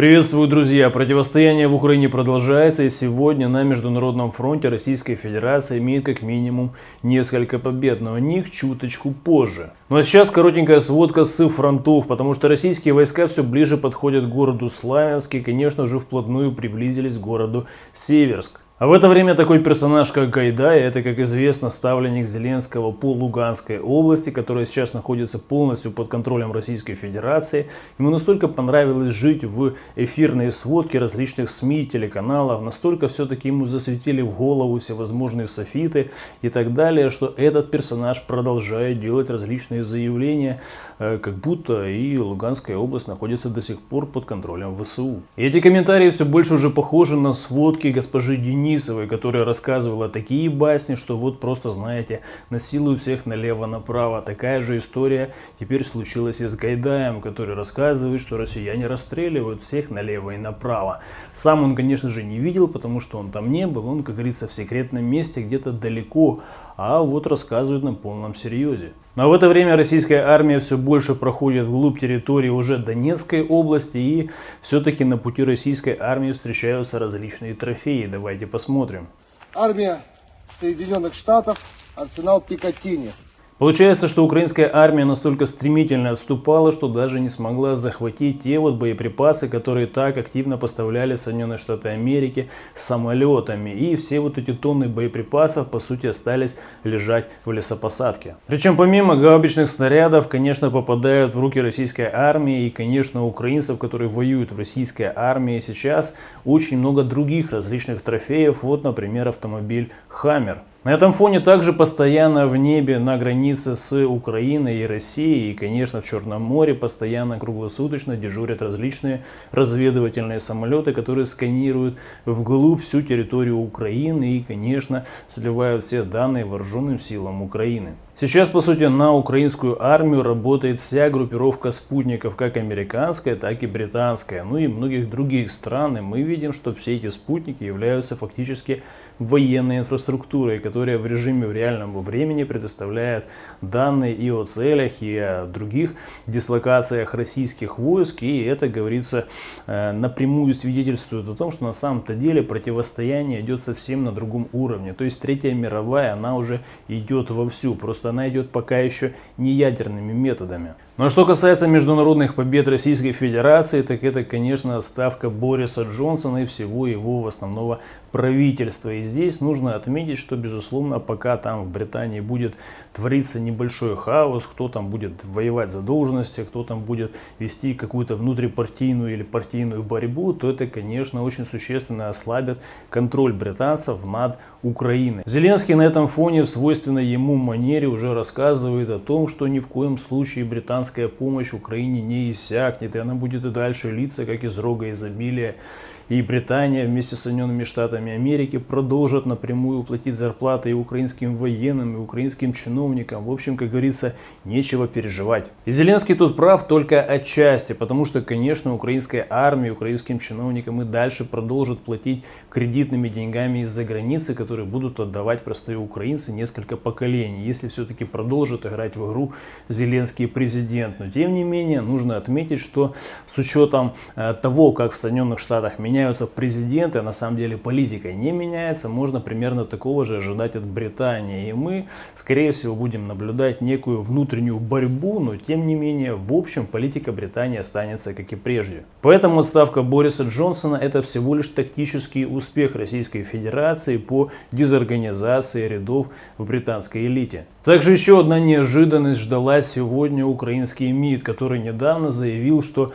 Приветствую, друзья! Противостояние в Украине продолжается, и сегодня на Международном фронте Российская Федерация имеет как минимум несколько побед, но о них чуточку позже. Ну а сейчас коротенькая сводка с фронтов, потому что российские войска все ближе подходят к городу Славянск и, конечно же, вплотную приблизились к городу Северск. А в это время такой персонаж, как Гайдай, это, как известно, ставленник Зеленского по Луганской области, которая сейчас находится полностью под контролем Российской Федерации. Ему настолько понравилось жить в эфирные сводки различных СМИ, телеканалов, настолько все-таки ему засветили в голову всевозможные софиты и так далее, что этот персонаж продолжает делать различные заявления, э, как будто и Луганская область находится до сих пор под контролем ВСУ. И эти комментарии все больше уже похожи на сводки госпожи Денис Денисовой, которая рассказывала такие басни, что вот просто, знаете, насилуют всех налево-направо. Такая же история теперь случилась и с Гайдаем, который рассказывает, что россияне расстреливают всех налево и направо. Сам он, конечно же, не видел, потому что он там не был, он, как говорится, в секретном месте, где-то далеко, а вот рассказывает на полном серьезе. Но в это время российская армия все больше проходит вглубь территории уже Донецкой области и все-таки на пути российской армии встречаются различные трофеи. Давайте посмотрим. Армия Соединенных Штатов, арсенал Пикатини. Получается, что украинская армия настолько стремительно отступала, что даже не смогла захватить те вот боеприпасы, которые так активно поставляли Соединенные Штаты Америки самолетами. И все вот эти тонны боеприпасов, по сути, остались лежать в лесопосадке. Причем помимо гаубичных снарядов, конечно, попадают в руки российской армии и, конечно, украинцев, которые воюют в российской армии сейчас, очень много других различных трофеев. Вот, например, автомобиль «Хаммер». На этом фоне также постоянно в небе на границе с Украиной и Россией и, конечно, в Черном море постоянно круглосуточно дежурят различные разведывательные самолеты, которые сканируют вглубь всю территорию Украины и, конечно, сливают все данные вооруженным силам Украины. Сейчас, по сути, на украинскую армию работает вся группировка спутников, как американская, так и британская, ну и многих других стран. И мы видим, что все эти спутники являются фактически военной инфраструктурой, которая в режиме в реальном времени предоставляет данные и о целях, и о других дислокациях российских войск. И это, говорится, э, напрямую свидетельствует о том, что на самом-то деле противостояние идет совсем на другом уровне. То есть Третья мировая, она уже идет вовсю, просто она идет пока еще не ядерными методами. Но что касается международных побед Российской Федерации, так это, конечно, ставка Бориса Джонсона и всего его основного правительства. И здесь нужно отметить, что, безусловно, пока там в Британии будет твориться небольшой хаос, кто там будет воевать за должности, кто там будет вести какую-то внутрипартийную или партийную борьбу, то это, конечно, очень существенно ослабит контроль британцев над Украиной. Зеленский на этом фоне в свойственной ему манере уже рассказывает о том, что ни в коем случае британцы американская помощь Украине не иссякнет, и она будет и дальше литься, как из рога изобилия. И Британия вместе с Соединенными Штатами Америки продолжат напрямую платить зарплаты и украинским военным, и украинским чиновникам. В общем, как говорится, нечего переживать. И Зеленский тут прав только отчасти, потому что, конечно, украинская армия, украинским чиновникам и дальше продолжат платить кредитными деньгами из-за границы, которые будут отдавать простые украинцы несколько поколений, если все-таки продолжат играть в игру Зеленский президент. Но тем не менее, нужно отметить, что с учетом э, того, как в Соединенных Штатах меняется меняются президенты, а на самом деле политика не меняется, можно примерно такого же ожидать от Британии. И мы, скорее всего, будем наблюдать некую внутреннюю борьбу, но тем не менее, в общем, политика Британии останется как и прежде. Поэтому отставка Бориса Джонсона это всего лишь тактический успех Российской Федерации по дезорганизации рядов в британской элите. Также еще одна неожиданность ждала сегодня украинский МИД, который недавно заявил, что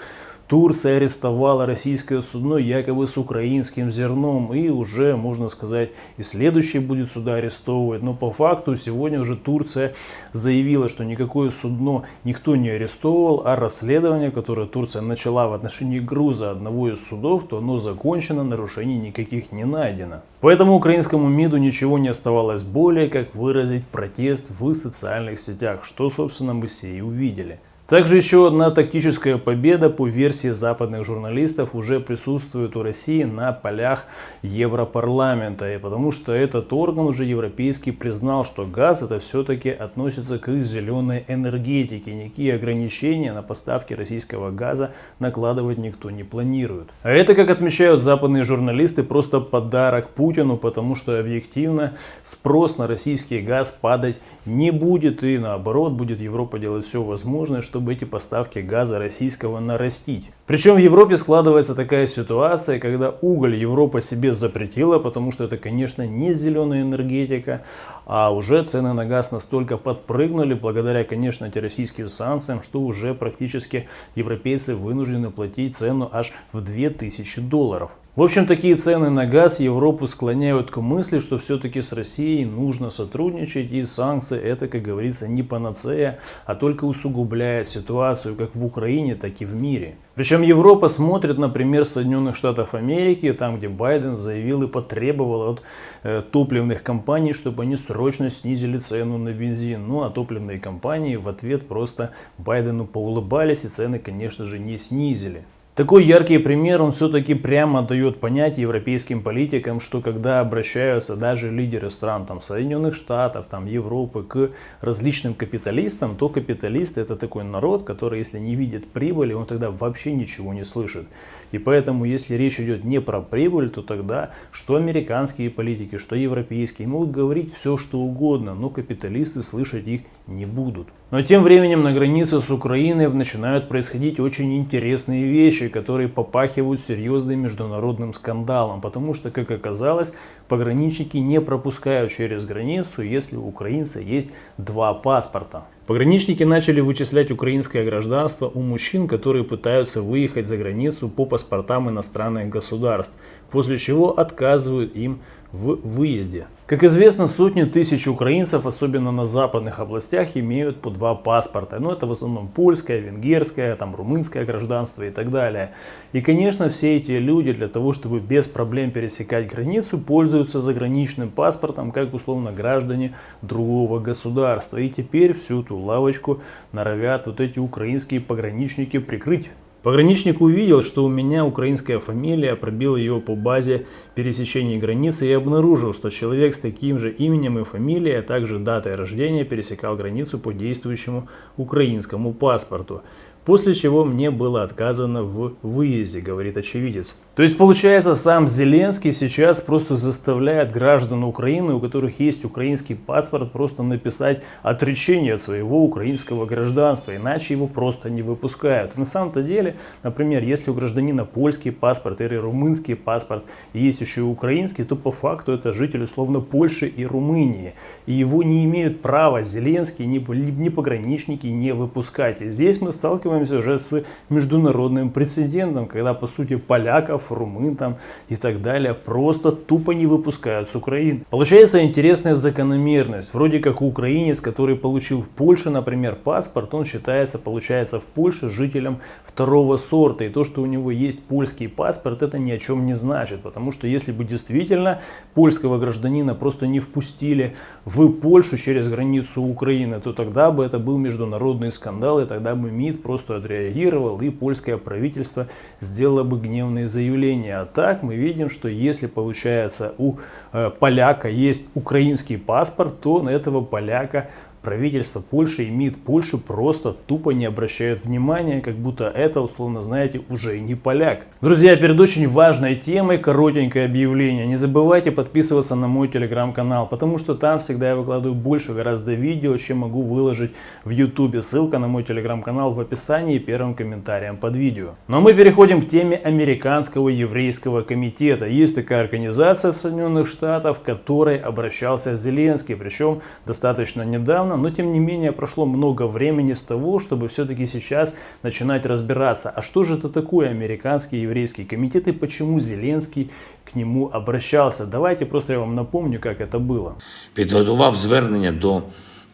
Турция арестовала российское судно якобы с украинским зерном и уже, можно сказать, и следующий будет сюда арестовывать. Но по факту сегодня уже Турция заявила, что никакое судно никто не арестовывал, а расследование, которое Турция начала в отношении груза одного из судов, то оно закончено, нарушений никаких не найдено. Поэтому украинскому МИДу ничего не оставалось более, как выразить протест в социальных сетях, что, собственно, мы все и увидели. Также еще одна тактическая победа по версии западных журналистов уже присутствует у России на полях Европарламента. И потому что этот орган уже европейский признал, что газ это все-таки относится к зеленой энергетике. Никакие ограничения на поставки российского газа накладывать никто не планирует. А это, как отмечают западные журналисты, просто подарок Путину, потому что объективно спрос на российский газ падать не будет. И наоборот, будет Европа делать все возможное, чтобы эти поставки газа российского нарастить. Причем в Европе складывается такая ситуация, когда уголь Европа себе запретила, потому что это, конечно, не зеленая энергетика, а уже цены на газ настолько подпрыгнули, благодаря, конечно, антироссийским санкциям, что уже практически европейцы вынуждены платить цену аж в 2000 долларов. В общем, такие цены на газ Европу склоняют к мысли, что все-таки с Россией нужно сотрудничать, и санкции это, как говорится, не панацея, а только усугубляет ситуацию как в Украине, так и в мире. Причем Европа смотрит, например, Соединенных Штатов Америки, там, где Байден заявил и потребовал от э, топливных компаний, чтобы они срочно снизили цену на бензин. Ну, а топливные компании в ответ просто Байдену поулыбались и цены, конечно же, не снизили. Такой яркий пример, он все-таки прямо дает понять европейским политикам, что когда обращаются даже лидеры стран, там, Соединенных Штатов, там, Европы, к различным капиталистам, то капиталисты это такой народ, который, если не видит прибыли, он тогда вообще ничего не слышит. И поэтому, если речь идет не про прибыль, то тогда что американские политики, что европейские могут говорить все, что угодно, но капиталисты слышать их не будут. Но тем временем на границе с Украиной начинают происходить очень интересные вещи, которые попахивают серьезным международным скандалом, потому что, как оказалось, пограничники не пропускают через границу, если у украинца есть два паспорта. Пограничники начали вычислять украинское гражданство у мужчин, которые пытаются выехать за границу по паспортам иностранных государств, после чего отказывают им в выезде. Как известно, сотни тысяч украинцев, особенно на западных областях, имеют по два паспорта. Но ну, это в основном польское, венгерское, там, румынское гражданство и так далее. И, конечно, все эти люди для того, чтобы без проблем пересекать границу, пользуются заграничным паспортом, как условно граждане другого государства. И теперь всю эту лавочку норовят вот эти украинские пограничники прикрыть. Пограничник увидел, что у меня украинская фамилия, пробил ее по базе пересечения границы и обнаружил, что человек с таким же именем и фамилией, а также датой рождения пересекал границу по действующему украинскому паспорту. После чего мне было отказано в выезде, говорит очевидец. То есть получается сам Зеленский сейчас просто заставляет граждан Украины, у которых есть украинский паспорт, просто написать отречение от своего украинского гражданства, иначе его просто не выпускают. На самом-то деле, например, если у гражданина польский паспорт или румынский паспорт, и есть еще и украинский, то по факту это житель условно Польши и Румынии. И его не имеют права Зеленский, ни, ни пограничники не выпускать. И здесь мы сталкиваемся уже с международным прецедентом, когда по сути поляков, румын там и так далее просто тупо не выпускают с Украины. Получается интересная закономерность. Вроде как украинец, который получил в Польше, например, паспорт, он считается, получается, в Польше жителем второго сорта. И то, что у него есть польский паспорт, это ни о чем не значит. Потому что если бы действительно польского гражданина просто не впустили в Польшу через границу Украины, то тогда бы это был международный скандал, и тогда бы МИД просто отреагировал, и польское правительство сделало бы гневные заявления. А так мы видим, что если получается у э, поляка есть украинский паспорт, то на этого поляка правительство Польши и МИД Польши просто тупо не обращают внимания, как будто это, условно знаете, уже не поляк. Друзья, перед очень важной темой коротенькое объявление. Не забывайте подписываться на мой телеграм-канал, потому что там всегда я выкладываю больше гораздо видео, чем могу выложить в ютубе. Ссылка на мой телеграм-канал в описании и первым комментарием под видео. Но мы переходим к теме Американского еврейского комитета. Есть такая организация в Соединенных Штатах, в которой обращался Зеленский, причем достаточно недавно но тем не менее прошло много времени с того, чтобы все-таки сейчас начинать разбираться, а что же это такое американский еврейский комитет и почему Зеленский к нему обращался. Давайте просто я вам напомню, как это было. Підготував звернення до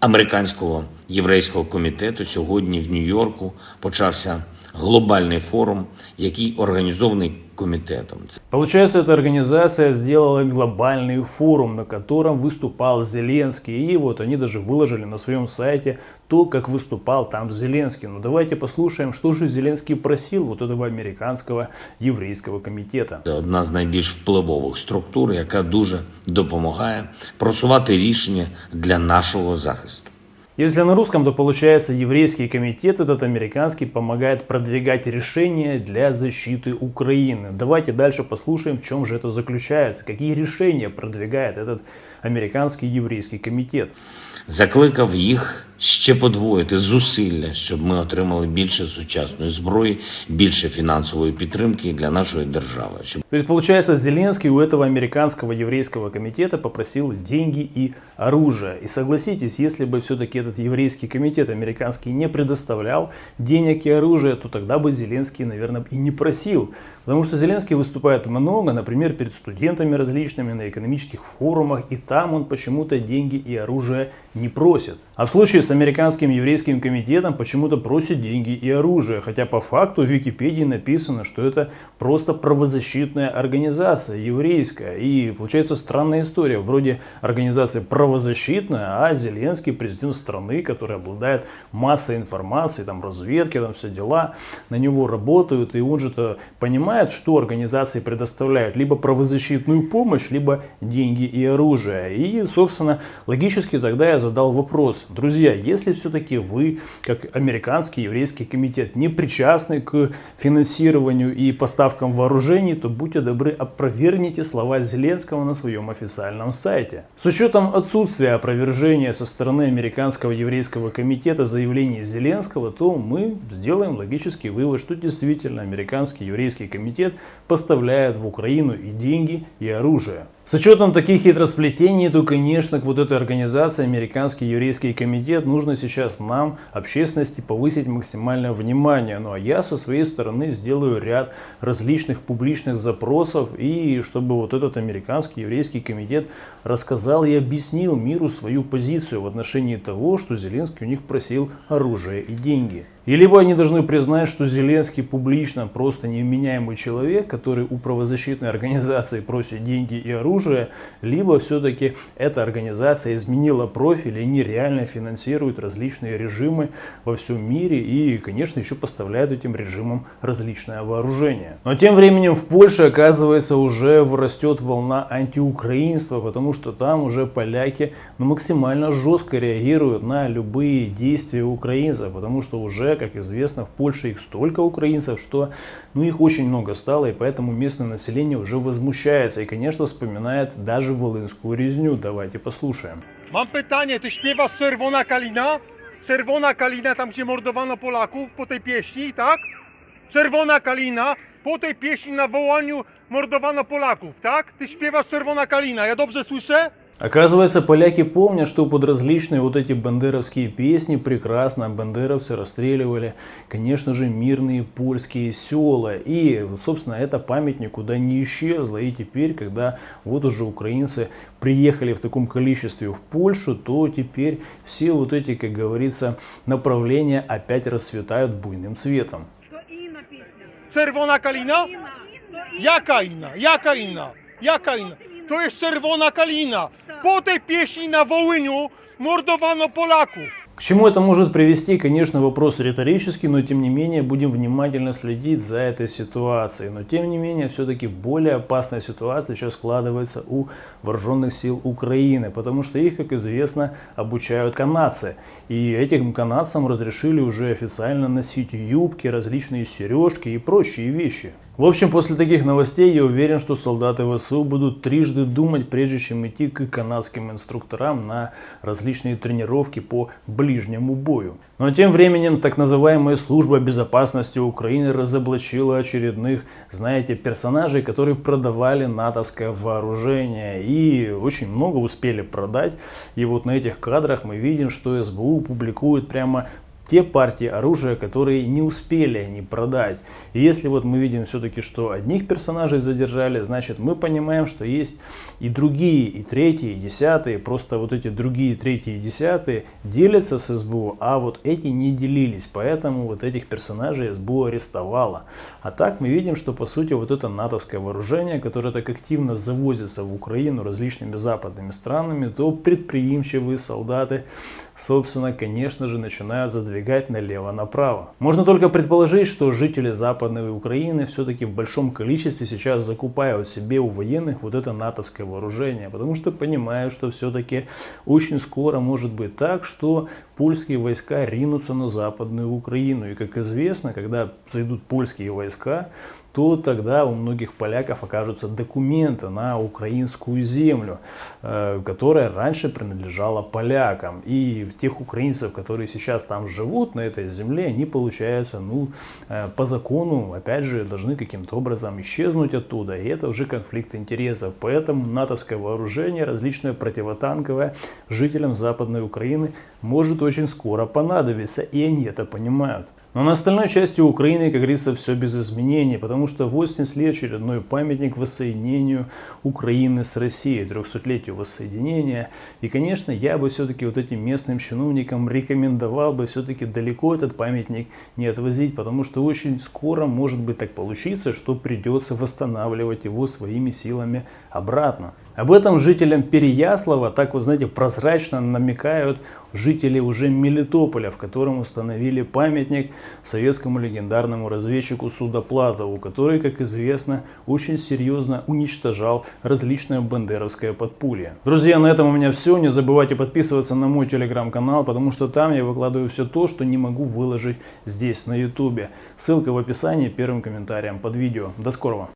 американського єврейського комітету. Сьогодні в Нью-Йорку почався глобальний форум, який організований комітетом. Получается, эта организация сделала глобальный форум, на котором выступал Зеленский. И вот они даже выложили на своем сайте то, как выступал там Зеленский. Ну давайте послушаем, что же Зеленский просил вот этого американского еврейского комитета. Це одна з найбільш впливових структур, яка дуже допомагає просувати рішення для нашого захисту. Если на русском, то получается еврейский комитет, этот американский, помогает продвигать решения для защиты Украины. Давайте дальше послушаем, в чем же это заключается, какие решения продвигает этот американский еврейский комитет. Закликав їх ще подвоїти зусилля, щоб ми отримали більше сучасної зброї, більше фінансової підтримки для нашої держави. Щоб То есть, получается, Зеленский у этого американского еврейского комитета попросил деньги и оружие. И согласитесь, если бы все-таки этот еврейский комитет американский не предоставлял денег и оружия, то тогда бы Зеленский, наверное, и не просил. Потому что Зеленский выступает много, например, перед студентами различными на экономических форумах, и там он почему-то деньги и оружие не просит. А в случае с американским еврейским комитетом почему-то просит деньги и оружие, хотя по факту в Википедии написано, что это просто правозащитная организация, еврейская. И получается странная история, вроде организация правозащитная, а Зеленский президент страны, который обладает массой информации, там разведки, там все дела, на него работают, и он же-то понимает, что организации предоставляют либо правозащитную помощь, либо деньги и оружие. И, собственно, логически тогда я задал вопрос, друзья, если все-таки вы, как американский еврейский комитет, не причастны к финансированию и поставкам вооружений, то будьте добры, опровергните слова Зеленского на своем официальном сайте. С учетом отсутствия опровержения со стороны американского еврейского комитета заявлений Зеленского, то мы сделаем логический вывод, что действительно американский еврейский комитет поставляет в Украину и деньги, и оружие. С учетом таких хитросплетений, то, конечно, к вот этой организации, Американский еврейский комитет, нужно сейчас нам, общественности, повысить максимальное внимание. Ну а я со своей стороны сделаю ряд различных публичных запросов, и чтобы вот этот Американский еврейский комитет рассказал и объяснил миру свою позицию в отношении того, что Зеленский у них просил оружие и деньги. И либо они должны признать, что Зеленский публично просто невменяемый человек, который у правозащитной организации просит деньги и оружие, либо все-таки эта организация изменила профиль, и они реально финансируют различные режимы во всем мире и, конечно, еще поставляют этим режимам различное вооружение. Но тем временем в Польше, оказывается, уже растет волна антиукраинства, потому что там уже поляки ну, максимально жестко реагируют на любые действия украинцев, потому что уже как известно, в Польше их столько украинцев, что ну, их очень много стало, и поэтому местное население уже возмущается и, конечно, вспоминает даже волынскую резню. Давайте послушаем. Mam pytanie, ty śpiewasz Czerwona Kalina? Czerwona Kalina, tam gdzie mordowano Polaków po tej pieśni, tak? Czerwona Kalina, po tej pieśni na wołaniu mordowano Polaków, tak? Ty śpiewasz Czerwona Kalina, ja dobrze słyszę? Оказывается, поляки помнят, что под различные вот эти бандеровские песни прекрасно бандеровцы расстреливали, конечно же, мирные польские села. И, собственно, эта память никуда не исчезла. И теперь, когда вот уже украинцы приехали в таком количестве в Польшу, то теперь все вот эти, как говорится, направления опять расцветают буйным цветом. To inna. Jaka inna? Jaka inna? Jaka inna? To jest Czerwona Kalina. Po tej pieśni na Wołyniu mordowano Polaków. К чему это может привести, конечно, вопрос риторический, но тем не менее будем внимательно следить за этой ситуацией. Но тем не менее, все-таки более опасная ситуация сейчас складывается у вооруженных сил Украины, потому что их, как известно, обучают канадцы. И этим канадцам разрешили уже официально носить юбки, различные сережки и прочие вещи. В общем, после таких новостей я уверен, что солдаты ВСУ будут трижды думать, прежде чем идти к канадским инструкторам на различные тренировки по ближнему бою. Но тем временем так называемая служба безопасности Украины разоблачила очередных, знаете, персонажей, которые продавали натовское вооружение. И очень много успели продать. И вот на этих кадрах мы видим, что СБУ публикует прямо те партии оружия, которые не успели они продать. И если вот мы видим все-таки, что одних персонажей задержали, значит мы понимаем, что есть и другие, и третьи, и десятые. Просто вот эти другие, третьи и десятые делятся с СБУ, а вот эти не делились. Поэтому вот этих персонажей СБУ арестовала. А так мы видим, что по сути вот это натовское вооружение, которое так активно завозится в Украину различными западными странами, то предприимчивые солдаты, собственно, конечно же, начинают задвигать налево-направо. Можно только предположить, что жители Западной Украины все-таки в большом количестве сейчас закупают себе у военных вот это натовское вооружение, потому что понимают, что все-таки очень скоро может быть так, что польские войска ринутся на Западную Украину. И как известно, когда зайдут польские войска, то тогда у многих поляков окажутся документы на украинскую землю, э, которая раньше принадлежала полякам. И тех украинцев, которые сейчас там живут, на этой земле, они, получается, ну, э, по закону, опять же, должны каким-то образом исчезнуть оттуда. И это уже конфликт интересов. Поэтому натовское вооружение, различное противотанковое, жителям Западной Украины может очень скоро понадобиться. И они это понимают. Но на остальной части Украины, как говорится, все без изменений, потому что 80 лет очередной памятник воссоединению Украины с Россией, 300-летию воссоединения. И, конечно, я бы все-таки вот этим местным чиновникам рекомендовал бы все-таки далеко этот памятник не отвозить, потому что очень скоро может быть так получиться, что придется восстанавливать его своими силами обратно. Об этом жителям Переяслава, так вот знаете, прозрачно намекают жители уже Мелитополя, в котором установили памятник советскому легендарному разведчику Судоплатову, который, как известно, очень серьезно уничтожал различное бандеровское подполье. Друзья, на этом у меня все. Не забывайте подписываться на мой телеграм-канал, потому что там я выкладываю все то, что не могу выложить здесь на ютубе. Ссылка в описании, первым комментарием под видео. До скорого!